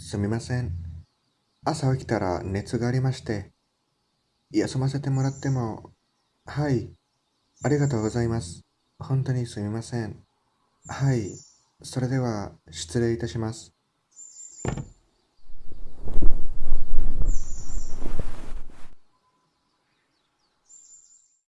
すみません。朝起きたら熱がありまして、休ませてもらっても、はい、ありがとうございます。本当にすみません。はい、それでは失礼いたします。